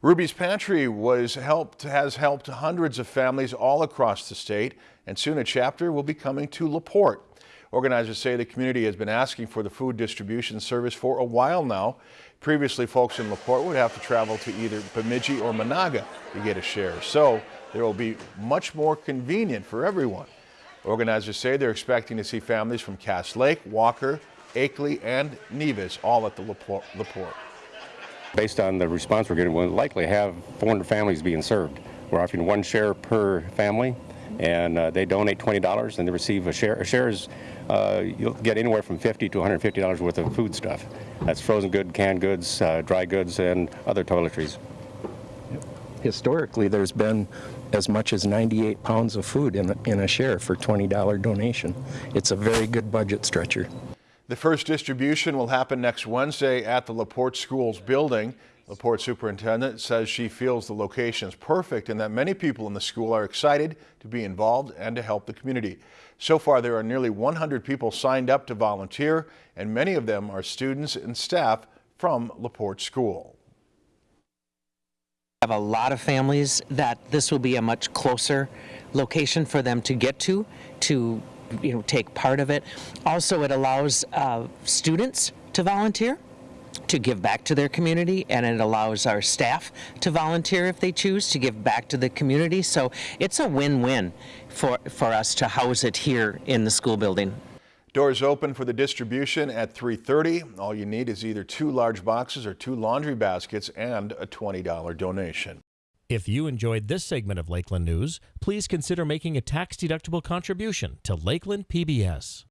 Ruby's Pantry was helped has helped hundreds of families all across the state, and soon a chapter will be coming to LaPorte. Organizers say the community has been asking for the food distribution service for a while now. Previously, folks in LaPorte would have to travel to either Bemidji or Menahga to get a share, so there will be much more convenient for everyone. Organizers say they're expecting to see families from Cass Lake, Walker, Akeley, and Nevis all at the LaPorte. Based on the response we're getting, we'll likely have 400 families being served. We're offering one share per family, and uh, they donate $20 and they receive a share. A share is, uh, you'll get anywhere from 50 to $150 worth of food stuff. That's frozen goods, canned goods, uh, dry goods, and other toiletries. Historically, there's been as much as 98 pounds of food in in a share for $20 donation. It's a very good budget stretcher. The first distribution will happen next Wednesday at the LaPorte Schools building. LaPorte superintendent says she feels the location is perfect and that many people in the school are excited to be involved and to help the community. So far, there are nearly 100 people signed up to volunteer, and many of them are students and staff from LaPorte School. have a lot of families that this will be a much closer location for them to get to, to you know, take part of it. Also, it allows uh, students to volunteer to give back to their community and it allows our staff to volunteer if they choose to give back to the community so it's a win-win for for us to house it here in the school building Doors open for the distribution at 3.30. All you need is either two large boxes or two laundry baskets and a $20 donation. If you enjoyed this segment of Lakeland News, please consider making a tax-deductible contribution to Lakeland PBS.